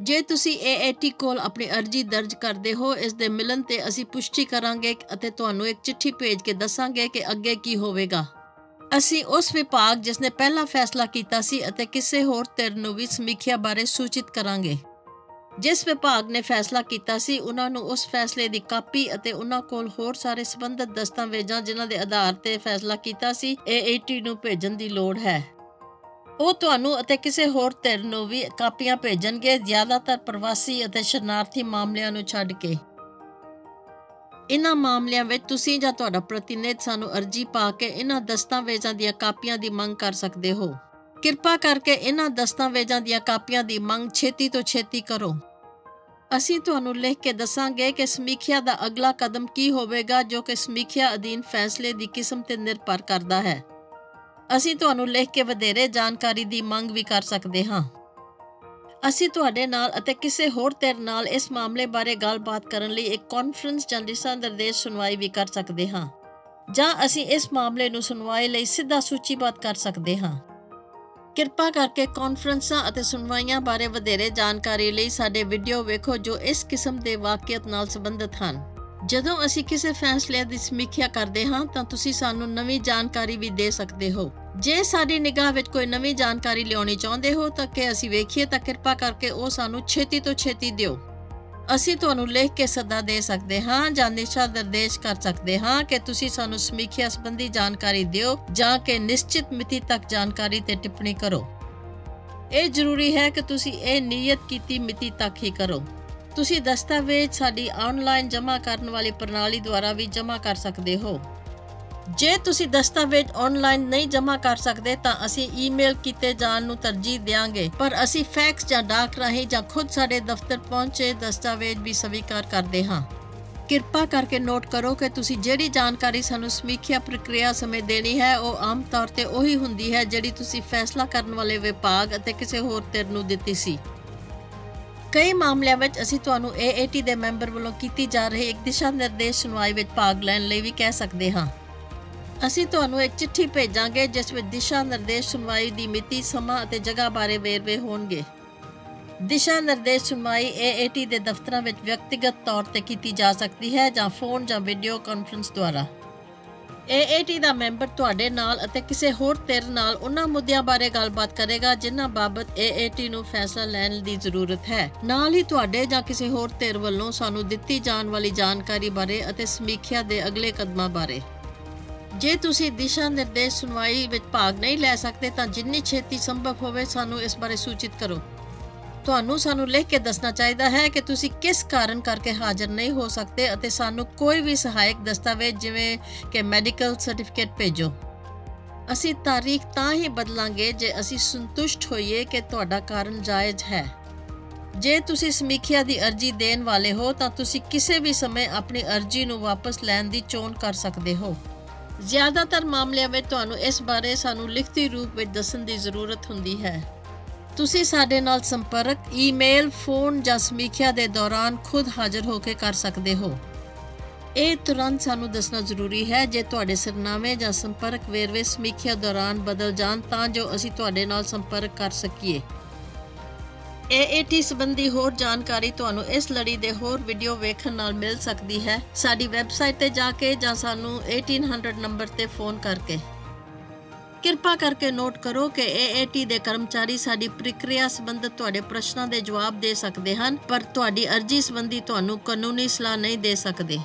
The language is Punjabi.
ਜੇ ਤੁਸੀਂ AAT ਕੋਲ ਆਪਣੀ ਅਰਜ਼ੀ ਦਰਜ ਕਰਦੇ ਹੋ, ਇਸ ਦੇ ਮਿਲਣ ਤੇ ਅਸੀਂ ਪੁਸ਼ਟੀ ਕਰਾਂਗੇ ਅਤੇ ਤੁਹਾਨੂੰ ਇੱਕ ਚਿੱਠੀ ਭੇਜ ਕੇ ਦੱਸਾਂਗੇ ਕਿ ਅੱਗੇ ਕੀ ਹੋਵੇਗਾ। ਅਸੀਂ ਉਸ ਵਿਭਾਗ ਜਿਸ ਨੇ ਪਹਿਲਾ ਫੈਸਲਾ ਕੀਤਾ ਸੀ ਅਤੇ ਕਿਸੇ ਹੋਰ ਧਿਰ ਨੂੰ ਵੀ ਸਮੀਖਿਆ ਬਾਰੇ ਸੂਚਿਤ ਕਰਾਂਗੇ। ਜਿਸ ਵਿਭਾਗ ਨੇ ਫੈਸਲਾ ਕੀਤਾ ਸੀ, ਉਹਨਾਂ ਨੂੰ ਉਸ ਫੈਸਲੇ ਦੀ ਕਾਪੀ ਅਤੇ ਉਹਨਾਂ ਕੋਲ ਹੋਰ ਸਾਰੇ ਸੰਬੰਧਿਤ ਦਸਤਾਵੇਜ਼ਾਂ ਜਿਨ੍ਹਾਂ ਦੇ ਆਧਾਰ ਤੇ ਫੈਸਲਾ ਕੀਤਾ ਸੀ AAT ਨੂੰ ਭੇਜਣ ਦੀ ਲੋੜ ਹੈ। ਉਹ ਤੁਹਾਨੂੰ ਅਤੇ ਕਿਸੇ ਹੋਰ ਧਿਰ ਨੂੰ ਵੀ ਕਾਪੀਆਂ ਭੇਜਣਗੇ, ਜ਼ਿਆਦਾਤਰ ਪ੍ਰਵਾਸੀ ਅਤੇ ਸ਼ਰਨਾਰਥੀ ਮਾਮਲਿਆਂ ਨੂੰ ਛੱਡ ਕੇ। ਇਨ੍ਹਾਂ ਮਾਮਲਿਆਂ ਵਿੱਚ ਤੁਸੀਂ ਜਾਂ ਤੁਹਾਡਾ ਪ੍ਰਤੀਨਿਧ ਸਾਨੂੰ ਅਰਜ਼ੀ ਪਾ ਕੇ ਇਨ੍ਹਾਂ ਦਸਤਾਵੇਜ਼ਾਂ ਦੀਆਂ ਕਾਪੀਆਂ ਦੀ ਮੰਗ ਕਰ ਸਕਦੇ ਹੋ। ਕਿਰਪਾ ਕਰਕੇ ਇਨ੍ਹਾਂ ਦਸਤਾਵੇਜ਼ਾਂ ਦੀਆਂ ਕਾਪੀਆਂ ਦੀ ਮੰਗ ਛੇਤੀ ਤੋਂ ਛੇਤੀ ਕਰੋ। ਅਸੀਂ ਤੁਹਾਨੂੰ ਲਿਖ ਕੇ ਦੱਸਾਂਗੇ ਕਿ ਸਮੀਖਿਆ ਦਾ ਅਗਲਾ ਕਦਮ ਕੀ ਹੋਵੇਗਾ, ਜੋ ਕਿ ਸਮੀਖਿਆ ਅਧੀਨ ਫੈਸਲੇ ਦੀ ਕਿਸਮ ਤੇ ਨਿਰਭਰ ਕਰਦਾ ਹੈ। ਅਸੀਂ ਤੁਹਾਨੂੰ ਲਿਖ ਕੇ ਵਧੇਰੇ ਜਾਣਕਾਰੀ ਦੀ ਮੰਗ ਵੀ ਕਰ ਸਕਦੇ ਹਾਂ। ਅਸੀਂ ਤੁਹਾਡੇ ਨਾਲ ਅਤੇ ਕਿਸੇ ਹੋਰ ਧਿਰ ਨਾਲ ਇਸ ਮਾਮਲੇ ਬਾਰੇ ਗੱਲਬਾਤ ਕਰਨ ਲਈ ਇੱਕ ਕਾਨਫਰੰਸ ਜਾਂ ਦਿਸ਼ਾ ਨਿਰਦੇਸ਼ ਸੁਣਵਾਈ ਵੀ ਕਰ ਸਕਦੇ ਹਾਂ, ਜਾਂ ਅਸੀਂ ਇਸ ਮਾਮਲੇ ਨੂੰ ਸੁਣਵਾਈ ਲਈ ਸਿੱਧਾ ਸੂਚੀਬੱਧ ਕਰ ਸਕਦੇ ਹਾਂ। ਕਿਰਪਾ ਕਰਕੇ ਕਾਨਫਰੰਸਾਂ ਅਤੇ ਸੁਣਵਾਈਆਂ ਬਾਰੇ ਵਧੇਰੇ ਜਾਣਕਾਰੀ ਲਈ ਸਾਡੇ ਵੀਡੀਓ ਵੇਖੋ ਜੋ ਇਸ ਕਿਸਮ ਦੇ ਵਾਕਿਅਤ ਨਾਲ ਸੰਬੰਧਿਤ ਹਨ। ਜਦੋਂ ਅਸੀਂ ਕਿਸੇ ਫੈਸਲੇ ਦੀ ਸਮੀਖਿਆ ਕਰਦੇ ਹਾਂ, ਤਾਂ ਤੁਸੀਂ ਸਾਨੂੰ ਨਵੀਂ ਜਾਣਕਾਰੀ ਵੀ ਦੇ ਸਕਦੇ ਹੋ। ਜੇ ਸਾਡੀ ਨਿਗਾਹ ਵਿੱਚ ਕੋਈ ਨਵੀਂ ਜਾਣਕਾਰੀ ਲਿਆਉਣੀ ਚਾਹੁੰਦੇ ਹੋ, ਤਾਂ ਕਿ ਅਸੀਂ ਵੇਖੀਏ, ਤਾਂ ਕਿਰਪਾ ਕਰਕੇ ਉਹ ਸਾਨੂੰ ਛੇਤੀ ਤੋਂ ਛੇਤੀ ਦਿਓ। ਅਸੀਂ ਤੁਹਾਨੂੰ ਲਿਖ ਕੇ ਸੱਦਾ ਦੇ ਸਕਦੇ ਹਾਂ ਜਾਂ ਨਿਸ਼ਾ ਨਿਰਦੇਸ਼ ਕਰ ਸਕਦੇ ਹਾਂ ਕਿ ਤੁਸੀਂ ਸਾਨੂੰ ਸਮੀਖਿਆ ਸੰਬੰਧੀ ਜਾਣਕਾਰੀ ਦਿਓ ਜਾਂ ਕਿ ਨਿਸ਼ਚਿਤ ਮਿਤੀ ਤੱਕ ਜਾਣਕਾਰੀ ਤੇ ਟਿੱਪਣੀ ਕਰੋ। ਇਹ ਜ਼ਰੂਰੀ ਹੈ ਕਿ ਤੁਸੀਂ ਇਹ ਨਿਯਤ ਕੀਤੀ ਮਿਤੀ ਤੱਕ ਹੀ ਕਰੋ। ਤੁਸੀਂ ਦਸਤਾਵੇਜ਼ ਸਾਡੀ ਆਨਲਾਈਨ ਜਮ੍ਹਾਂ ਕਰਨ ਵਾਲੀ ਪ੍ਰਣਾਲੀ ਦੁਆਰਾ ਵੀ ਜਮ੍ਹਾਂ ਕਰ ਸਕਦੇ ਹੋ। ਜੇ ਤੁਸੀਂ ਦਸਤਾਵੇਜ਼ ਆਨਲਾਈਨ ਨਹੀਂ ਜਮ੍ਹਾਂ ਕਰ ਸਕਦੇ, ਤਾਂ ਅਸੀਂ ਈਮੇਲ ਕੀਤੇ ਜਾਣ ਨੂੰ ਤਰਜੀਹ ਦਿਆਂਗੇ। ਪਰ ਅਸੀਂ ਫੈਕਸ ਜਾਂ ਡਾਕ ਰਾਹੀਂ ਜਾਂ ਖੁਦ ਸਾਡੇ ਦਫ਼ਤਰ ਪਹੁੰਚੇ ਦਸਤਾਵੇਜ਼ ਵੀ ਸਵੀਕਾਰ ਕਰਦੇ ਹਾਂ। ਕਿਰਪਾ ਕਰਕੇ ਨੋਟ ਕਰੋ ਕਿ ਤੁਸੀਂ ਜਿਹੜੀ ਜਾਣਕਾਰੀ ਸਾਨੂੰ ਸਮੀਖਿਆ ਪ੍ਰਕਿਰਿਆ ਸਮੇਂ ਦੇਣੀ ਹੈ, ਉਹ ਆਮ ਤੌਰ ਤੇ ਉਹੀ ਹੁੰਦੀ ਹੈ ਜਿਹੜੀ ਤੁਸੀਂ ਫੈਸਲਾ ਕਰਨ ਵਾਲੇ ਵਿਭਾਗ ਅਤੇ ਕਿਸੇ ਹੋਰ ਧਿਰ ਨੂੰ ਦਿੱਤੀ ਸੀ। ਕਈ ਮਾਮਲਿਆਂ ਵਿੱਚ ਅਸੀਂ ਤੁਹਾਨੂੰ AAT ਦੇ ਮੈਂਬਰ ਵੱਲੋਂ ਕੀਤੀ ਜਾ ਰਹੀ ਇੱਕ ਦਿਸ਼ਾ ਨਿਰਦੇਸ਼ ਸੁਣਵਾਈ ਵਿੱਚ ਭਾਗ ਲੈਣ ਲਈ ਵੀ ਕਹਿ ਸਕਦੇ ਹਾਂ। ਅਸੀਂ ਤੁਹਾਨੂੰ ਇੱਕ ਚਿੱਠੀ ਭੇਜਾਂਗੇ, ਜਿਸ ਵਿੱਚ ਦਿਸ਼ਾ ਨਿਰਦੇਸ਼ ਸੁਣਵਾਈ ਦੀ ਮਿਤੀ, ਸਮਾਂ ਅਤੇ ਜਗ੍ਹਾ ਬਾਰੇ ਵੇਰਵੇ ਹੋਣਗੇ। ਦਿਸ਼ਾ ਨਿਰਦੇਸ਼ ਸੁਣਵਾਈ AAT ਦੇ ਦਫ਼ਤਰਾਂ ਵਿੱਚ ਵਿਅਕਤੀਗਤ ਤੌਰ ਤੇ ਕੀਤੀ ਜਾ ਸਕਦੀ ਹੈ ਜਾਂ ਫੋਨ ਜਾਂ ਵੀਡੀਓ ਕਾਨਫਰੰਸ ਦੁਆਰਾ। AAT ਦਾ ਮੈਂਬਰ ਤੁਹਾਡੇ ਨਾਲ ਅਤੇ ਕਿਸੇ ਹੋਰ ਧਿਰ ਨਾਲ ਉਹਨਾਂ ਮੁੱਦਿਆਂ ਬਾਰੇ ਗੱਲਬਾਤ ਕਰੇਗਾ, ਜਿਨ੍ਹਾਂ ਬਾਬਤ AAT ਨੂੰ ਫੈਸਲਾ ਲੈਣ ਦੀ ਜ਼ਰੂਰਤ ਹੈ। ਨਾਲ ਹੀ ਤੁਹਾਡੇ ਜਾਂ ਕਿਸੇ ਹੋਰ ਧਿਰ ਵੱਲੋਂ ਸਾਨੂੰ ਦਿੱਤੀ ਜਾਣ ਵਾਲੀ ਜਾਣਕਾਰੀ ਬਾਰੇ ਅਤੇ ਸਮੀਖਿਆ ਦੇ ਅਗਲੇ ਕਦਮਾਂ ਬਾਰੇ। ਜੇ ਤੁਸੀਂ ਦਿਸ਼ਾ ਨਿਰਦੇਸ਼ ਸੁਣਵਾਈ ਵਿੱਚ ਭਾਗ ਨਹੀਂ ਲੈ ਸਕਦੇ, ਤਾਂ ਜਿੰਨੀ ਛੇਤੀ ਸੰਭਵ ਹੋਵੇ ਸਾਨੂੰ ਇਸ ਬਾਰੇ ਸੂਚਿਤ ਕਰੋ। ਤੁਹਾਨੂੰ ਸਾਨੂੰ ਲਿਖ ਕੇ ਦੱਸਣਾ ਚਾਹੀਦਾ ਹੈ ਕਿ ਤੁਸੀਂ ਕਿਸ ਕਾਰਨ ਕਰਕੇ ਹਾਜ਼ਰ ਨਹੀਂ ਹੋ ਸਕਦੇ ਅਤੇ ਸਾਨੂੰ ਕੋਈ ਵੀ ਸਹਾਇਕ ਦਸਤਾਵੇਜ਼ ਜਿਵੇਂ ਕਿ ਮੈਡੀਕਲ ਸਰਟੀਫਿਕੇਟ ਭੇਜੋ। ਅਸੀਂ ਤਾਰੀਖ ਤਾਂ ਹੀ ਬਦਲਾਂਗੇ ਜੇ ਅਸੀਂ ਸੰਤੁਸ਼ਟ ਹੋਈਏ ਕਿ ਤੁਹਾਡਾ ਕਾਰਨ ਜਾਇਜ਼ ਹੈ। ਜੇ ਤੁਸੀਂ ਸਮੀਖਿਆ ਦੀ ਅਰਜ਼ੀ ਦੇਣ ਵਾਲੇ ਹੋ ਤਾਂ ਤੁਸੀਂ ਕਿਸੇ ਵੀ ਸਮੇਂ ਆਪਣੀ ਅਰਜ਼ੀ ਨੂੰ ਵਾਪਸ ਲੈਣ ਦੀ ਚੋਣ ਕਰ ਸਕਦੇ ਹੋ। ਜ਼ਿਆਦਾਤਰ ਮਾਮਲਿਆਂ ਵਿੱਚ ਤੁਹਾਨੂੰ ਇਸ ਬਾਰੇ ਸਾਨੂੰ ਲਿਖਤੀ ਰੂਪ ਵਿੱਚ ਦੱਸਣ ਦੀ ਜ਼ਰੂਰਤ ਹੁੰਦੀ ਹੈ। ਤੁਸੀਂ ਸਾਡੇ ਨਾਲ ਸੰਪਰਕ, ਈਮੇਲ, ਫੋਨ ਜਾਂ ਸਮੀਖਿਆ ਦੇ ਦੌਰਾਨ ਖੁਦ ਹਾਜ਼ਰ ਹੋ ਕੇ ਕਰ ਸਕਦੇ ਹੋ। ਇਹ ਤੁਰੰਤ ਸਾਨੂੰ ਦੱਸਣਾ ਜ਼ਰੂਰੀ ਹੈ ਜੇ ਤੁਹਾਡੇ ਸਰਨਾਮੇ ਜਾਂ ਸੰਪਰਕ ਵੇਰਵੇ ਸਮੀਖਿਆ ਦੌਰਾਨ ਬਦਲ ਜਾਣ ਤਾਂ ਜੋ ਅਸੀਂ ਤੁਹਾਡੇ ਨਾਲ ਸੰਪਰਕ ਕਰ ਸਕੀਏ। AAT ਸੰਬੰਧੀ ਹੋਰ ਜਾਣਕਾਰੀ ਤੁਹਾਨੂੰ ਇਸ ਲੜੀ ਦੇ ਹੋਰ ਵੀਡੀਓ ਵੇਖਣ ਨਾਲ ਮਿਲ ਸਕਦੀ ਹੈ। ਸਾਡੀ ਵੈਬਸਾਈਟ ਤੇ ਜਾ ਕੇ ਜਾਂ ਸਾਨੂੰ 1800 ਨੰਬਰ ਤੇ ਫੋਨ ਕਰਕੇ। ਕਿਰਪਾ ਕਰਕੇ ਨੋਟ ਕਰੋ ਕਿ AAT ਦੇ ਕਰਮਚਾਰੀ ਸਾਡੀ ਪ੍ਰਕਿਰਿਆ ਸੰਬੰਧਤ ਤੁਹਾਡੇ ਪ੍ਰਸ਼ਨਾਂ ਦੇ ਜਵਾਬ ਦੇ ਸਕਦੇ ਹਨ, ਪਰ ਤੁਹਾਡੀ ਅਰਜ਼ੀ ਸੰਬੰਧੀ ਤੁਹਾਨੂੰ ਕਾਨੂੰਨੀ ਸਲਾਹ ਨਹੀਂ ਦੇ ਸਕਦੇ।